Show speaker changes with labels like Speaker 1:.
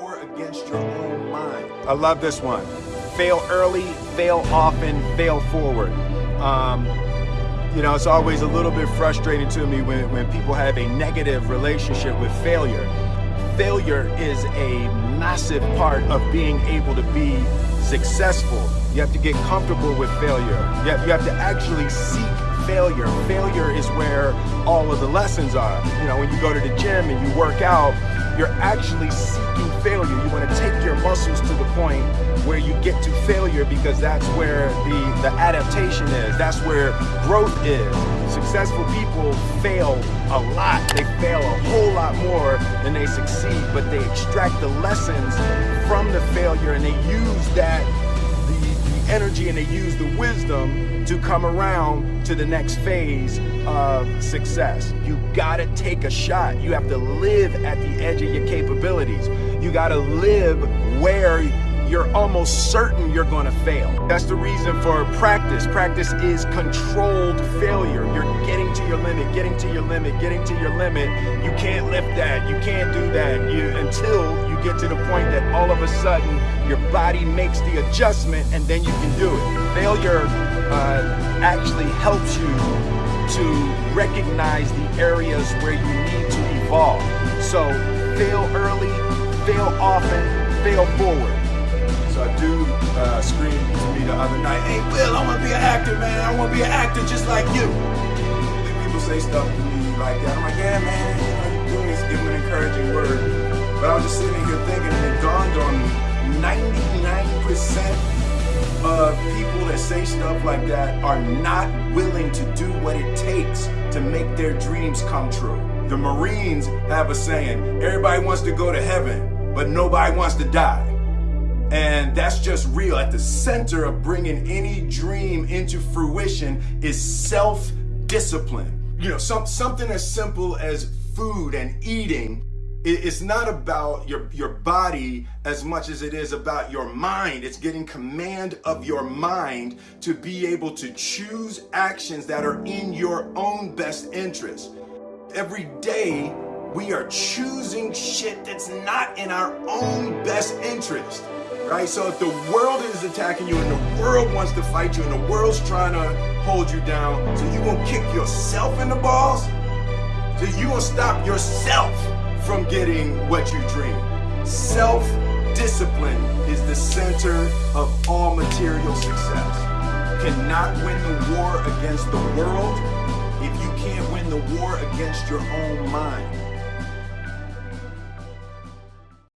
Speaker 1: war against your own mind. I love this one. Fail early, fail often, fail forward. Um, you know, it's always a little bit frustrating to me when, when people have a negative relationship with failure. Failure is a massive part of being able to be successful. You have to get comfortable with failure. You have, you have to actually seek failure. Failure is where all of the lessons are. You know, when you go to the gym and you work out, you're actually seeking failure. You want to take your muscles to the point where you get to failure because that's where the, the adaptation is. That's where growth is. Successful people fail a lot. They fail a whole lot more than they succeed, but they extract the lessons from the failure and they use that energy and they use the wisdom to come around to the next phase of success. You gotta take a shot. You have to live at the edge of your capabilities. You gotta live where you're almost certain you're going to fail. That's the reason for practice. Practice is controlled failure. You're getting to your limit, getting to your limit, getting to your limit. You can't lift that. You can't do that you, until you get to the point that all of a sudden your body makes the adjustment and then you can do it. Failure uh, actually helps you to recognize the areas where you need to evolve. So fail early, fail often, fail forward. So a dude uh, screamed to me the other night, hey Will, I want to be an actor, man. I want to be an actor just like you. People say stuff to me like that. I'm like, yeah, man, you know, you're doing this, give them an encouraging word. But I was just sitting thinking, it dawned on me, 99% of people that say stuff like that are not willing to do what it takes to make their dreams come true. The Marines have a saying, everybody wants to go to heaven, but nobody wants to die. And that's just real. At the center of bringing any dream into fruition is self-discipline. You know, some, something as simple as food and eating it's not about your, your body as much as it is about your mind. It's getting command of your mind to be able to choose actions that are in your own best interest. Every day, we are choosing shit that's not in our own best interest right? So if the world is attacking you and the world wants to fight you and the world's trying to hold you down, so you gonna kick yourself in the balls? So you gonna stop yourself from getting what you dream. Self-discipline is the center of all material success. You cannot win the war against the world if you can't win the war against your own mind.